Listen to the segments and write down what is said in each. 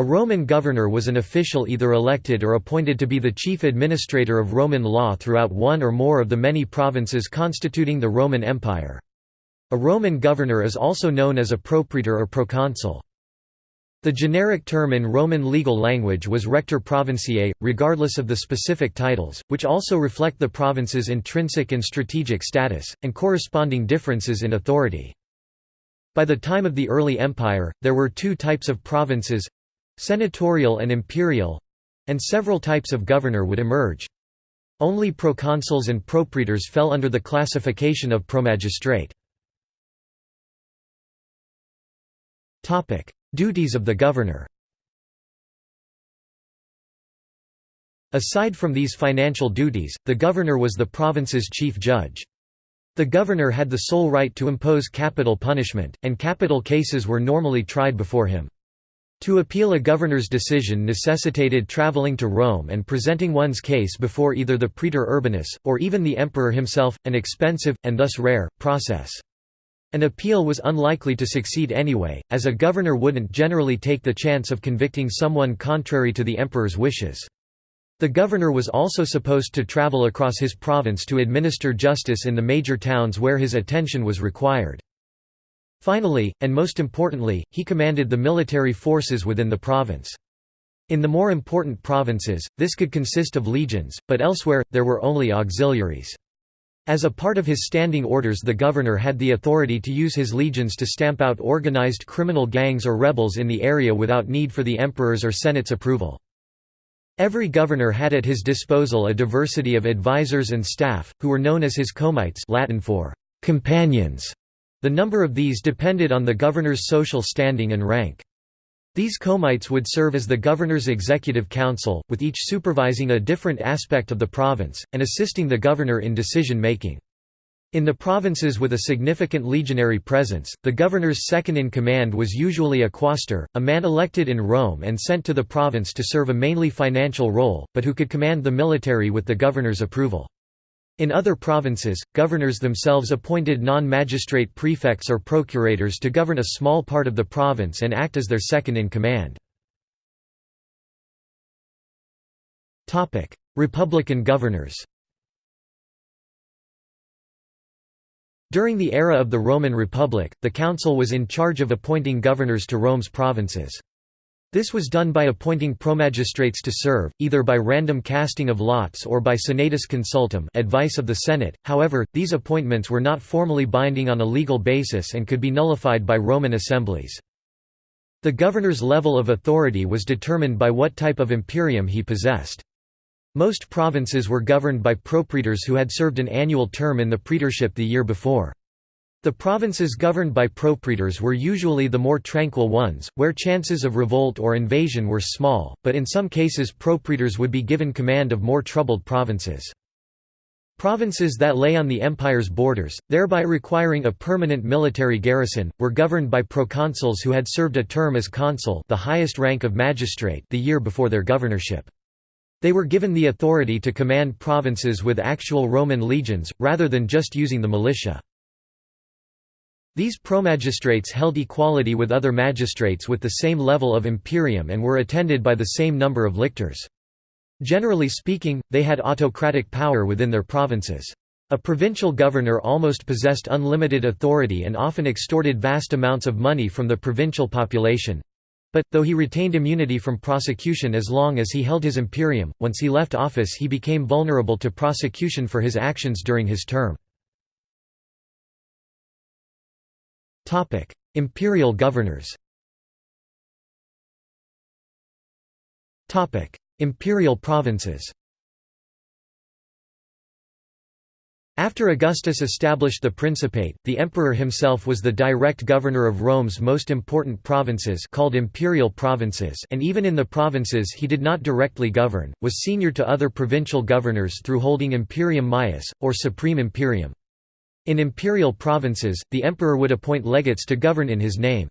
A Roman governor was an official either elected or appointed to be the chief administrator of Roman law throughout one or more of the many provinces constituting the Roman Empire. A Roman governor is also known as a propraetor or proconsul. The generic term in Roman legal language was rector provinciae, regardless of the specific titles, which also reflect the province's intrinsic and strategic status, and corresponding differences in authority. By the time of the early empire, there were two types of provinces senatorial and imperial and several types of governor would emerge. Only proconsuls and propraetors fell under the classification of promagistrate. Duties of the governor Aside from these financial duties, the governor was the province's chief judge. The governor had the sole right to impose capital punishment, and capital cases were normally tried before him. To appeal a governor's decision necessitated traveling to Rome and presenting one's case before either the praetor urbanus, or even the emperor himself, an expensive, and thus rare, process. An appeal was unlikely to succeed anyway, as a governor wouldn't generally take the chance of convicting someone contrary to the emperor's wishes. The governor was also supposed to travel across his province to administer justice in the major towns where his attention was required. Finally, and most importantly, he commanded the military forces within the province. In the more important provinces, this could consist of legions, but elsewhere, there were only auxiliaries. As a part of his standing orders the governor had the authority to use his legions to stamp out organized criminal gangs or rebels in the area without need for the emperor's or senate's approval. Every governor had at his disposal a diversity of advisors and staff, who were known as his comites Latin for companions. The number of these depended on the governor's social standing and rank. These comites would serve as the governor's executive council, with each supervising a different aspect of the province, and assisting the governor in decision-making. In the provinces with a significant legionary presence, the governor's second-in-command was usually a quaestor, a man elected in Rome and sent to the province to serve a mainly financial role, but who could command the military with the governor's approval. In other provinces, governors themselves appointed non-magistrate prefects or procurators to govern a small part of the province and act as their second-in-command. Republican governors During the era of the Roman Republic, the council was in charge of appointing governors to Rome's provinces. This was done by appointing promagistrates to serve, either by random casting of lots or by senatus consultum advice of the Senate, however, these appointments were not formally binding on a legal basis and could be nullified by Roman assemblies. The governor's level of authority was determined by what type of imperium he possessed. Most provinces were governed by propraetors who had served an annual term in the praetorship the year before. The provinces governed by propraetors were usually the more tranquil ones, where chances of revolt or invasion were small, but in some cases propraetors would be given command of more troubled provinces. Provinces that lay on the empire's borders, thereby requiring a permanent military garrison, were governed by proconsuls who had served a term as consul the highest rank of magistrate the year before their governorship. They were given the authority to command provinces with actual Roman legions, rather than just using the militia. These promagistrates held equality with other magistrates with the same level of imperium and were attended by the same number of lictors. Generally speaking, they had autocratic power within their provinces. A provincial governor almost possessed unlimited authority and often extorted vast amounts of money from the provincial population. But, though he retained immunity from prosecution as long as he held his imperium, once he left office he became vulnerable to prosecution for his actions during his term. Imperial governors Imperial provinces After Augustus established the Principate, the emperor himself was the direct governor of Rome's most important provinces called imperial provinces and even in the provinces he did not directly govern, was senior to other provincial governors through holding imperium maius, or supreme imperium. In imperial provinces, the emperor would appoint legates to govern in his name.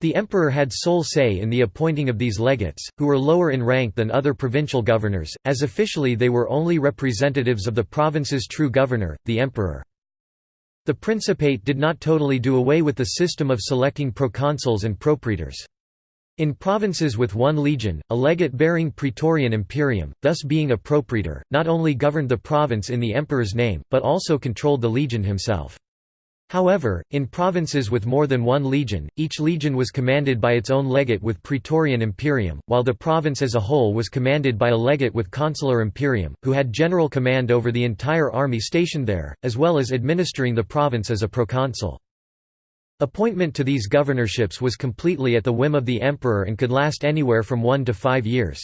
The emperor had sole say in the appointing of these legates, who were lower in rank than other provincial governors, as officially they were only representatives of the province's true governor, the emperor. The Principate did not totally do away with the system of selecting proconsuls and propraetors. In provinces with one legion, a legate bearing praetorian imperium, thus being a propraetor, not only governed the province in the emperor's name, but also controlled the legion himself. However, in provinces with more than one legion, each legion was commanded by its own legate with praetorian imperium, while the province as a whole was commanded by a legate with consular imperium, who had general command over the entire army stationed there, as well as administering the province as a proconsul. Appointment to these governorships was completely at the whim of the emperor and could last anywhere from one to five years.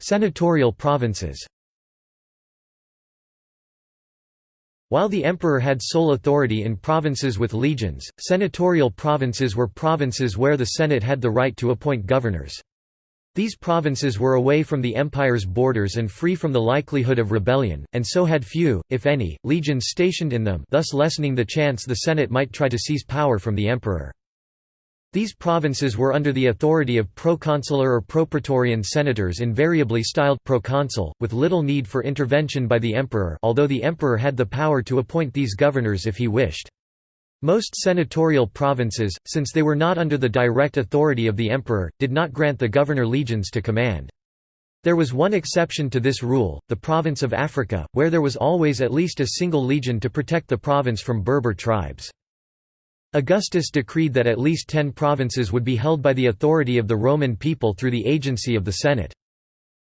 Senatorial provinces While the emperor had sole authority in provinces with legions, senatorial provinces were provinces where the Senate had the right to appoint governors. These provinces were away from the empire's borders and free from the likelihood of rebellion, and so had few, if any, legions stationed in them thus lessening the chance the Senate might try to seize power from the emperor. These provinces were under the authority of proconsular or propraetorian senators invariably styled proconsul, with little need for intervention by the emperor although the emperor had the power to appoint these governors if he wished. Most senatorial provinces, since they were not under the direct authority of the emperor, did not grant the governor legions to command. There was one exception to this rule, the province of Africa, where there was always at least a single legion to protect the province from Berber tribes. Augustus decreed that at least ten provinces would be held by the authority of the Roman people through the agency of the Senate.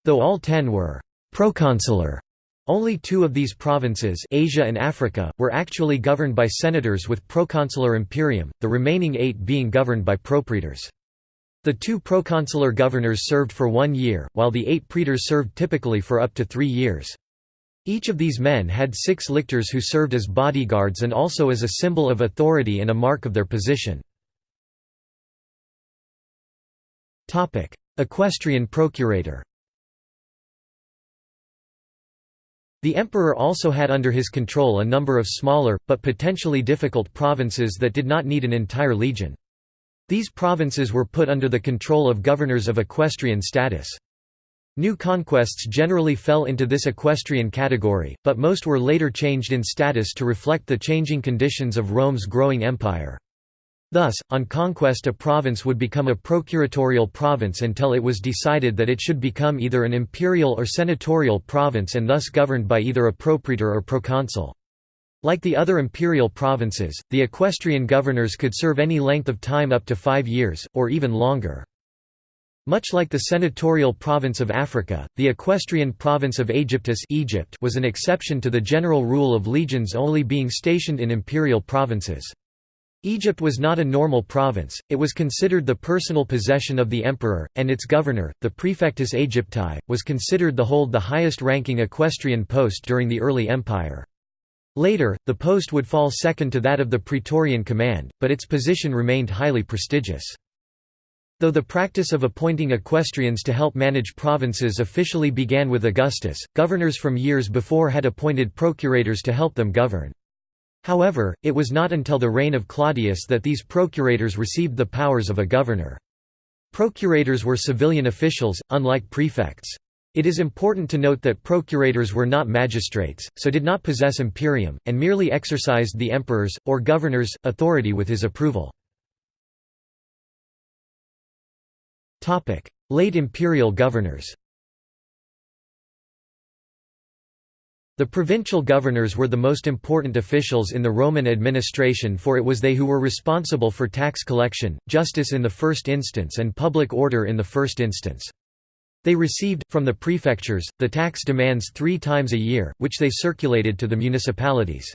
Though all ten were «proconsular», only two of these provinces Asia and Africa, were actually governed by senators with proconsular imperium, the remaining eight being governed by propraetors. The two proconsular governors served for one year, while the eight praetors served typically for up to three years. Each of these men had six lictors who served as bodyguards and also as a symbol of authority and a mark of their position. Equestrian procurator The emperor also had under his control a number of smaller, but potentially difficult provinces that did not need an entire legion. These provinces were put under the control of governors of equestrian status. New conquests generally fell into this equestrian category, but most were later changed in status to reflect the changing conditions of Rome's growing empire. Thus, on conquest a province would become a procuratorial province until it was decided that it should become either an imperial or senatorial province and thus governed by either a propraetor or proconsul. Like the other imperial provinces, the equestrian governors could serve any length of time up to five years, or even longer. Much like the senatorial province of Africa, the equestrian province of Aegyptus Egypt was an exception to the general rule of legions only being stationed in imperial provinces. Egypt was not a normal province, it was considered the personal possession of the emperor, and its governor, the praefectus Aegypti, was considered to hold the highest-ranking equestrian post during the early empire. Later, the post would fall second to that of the Praetorian command, but its position remained highly prestigious. Though the practice of appointing equestrians to help manage provinces officially began with Augustus, governors from years before had appointed procurators to help them govern. However, it was not until the reign of Claudius that these procurators received the powers of a governor. Procurators were civilian officials, unlike prefects. It is important to note that procurators were not magistrates, so did not possess imperium, and merely exercised the emperor's, or governor's, authority with his approval. Late imperial governors The provincial governors were the most important officials in the Roman administration for it was they who were responsible for tax collection, justice in the first instance and public order in the first instance. They received, from the prefectures, the tax demands three times a year, which they circulated to the municipalities.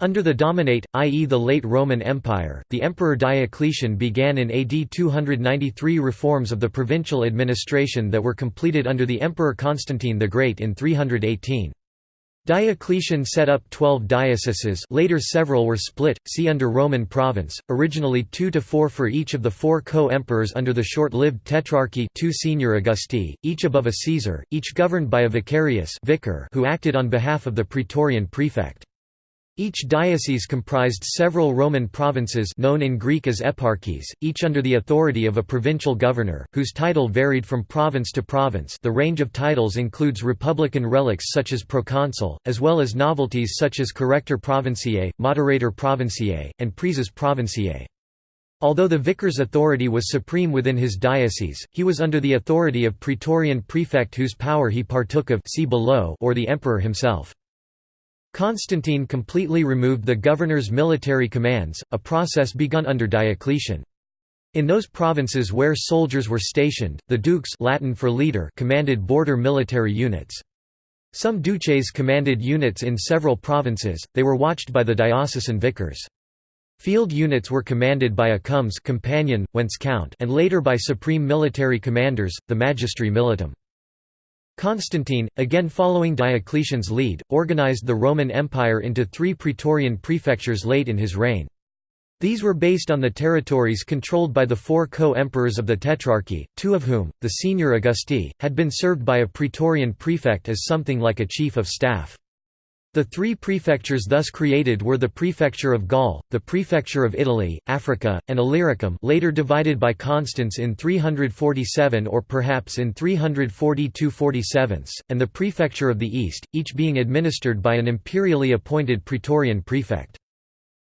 Under the Dominate, i.e. the late Roman Empire, the Emperor Diocletian began in AD 293 reforms of the provincial administration that were completed under the Emperor Constantine the Great in 318. Diocletian set up twelve dioceses later several were split, see under Roman province, originally two to four for each of the four co-emperors under the short-lived Tetrarchy two senior Augusti, each above a Caesar, each governed by a vicarius vicar who acted on behalf of the praetorian prefect. Each diocese comprised several Roman provinces known in Greek as eparchies, each under the authority of a provincial governor, whose title varied from province to province the range of titles includes republican relics such as proconsul, as well as novelties such as corrector provinciae, moderator provinciae, and praeses provinciae. Although the vicar's authority was supreme within his diocese, he was under the authority of praetorian prefect whose power he partook of see below or the emperor himself. Constantine completely removed the governor's military commands, a process begun under Diocletian. In those provinces where soldiers were stationed, the dukes Latin for leader commanded border military units. Some duces commanded units in several provinces, they were watched by the diocesan vicars. Field units were commanded by a comes companion, whence count and later by supreme military commanders, the magistri militum. Constantine, again following Diocletian's lead, organized the Roman Empire into three praetorian prefectures late in his reign. These were based on the territories controlled by the four co-emperors of the Tetrarchy, two of whom, the senior Augusti, had been served by a praetorian prefect as something like a chief of staff. The three prefectures thus created were the prefecture of Gaul, the prefecture of Italy, Africa, and Illyricum later divided by Constans in 347 or perhaps in 342–47, and the prefecture of the East, each being administered by an imperially appointed praetorian prefect.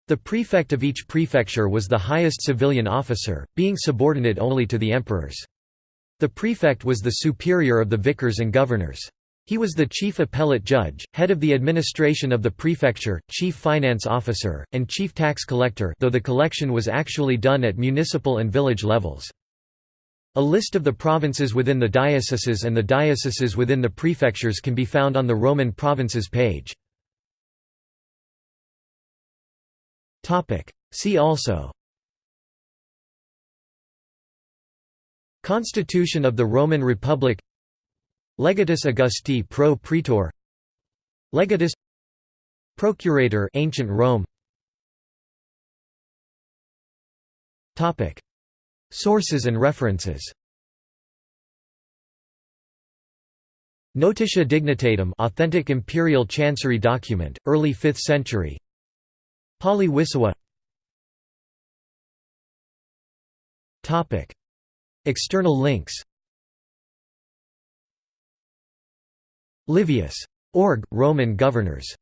The prefect of each prefecture was the highest civilian officer, being subordinate only to the emperors. The prefect was the superior of the vicars and governors. He was the chief appellate judge, head of the administration of the prefecture, chief finance officer, and chief tax collector though the collection was actually done at municipal and village levels. A list of the provinces within the dioceses and the dioceses within the prefectures can be found on the Roman provinces page. See also Constitution of the Roman Republic Legatus Augusti pro praetor. Legatus. Procurator ancient Rome. Topic. Sources and references. Notitia Dignitatum authentic imperial chancery document early 5th century. Pauly-Wissowa. Topic. External links Livius. Org. Roman governors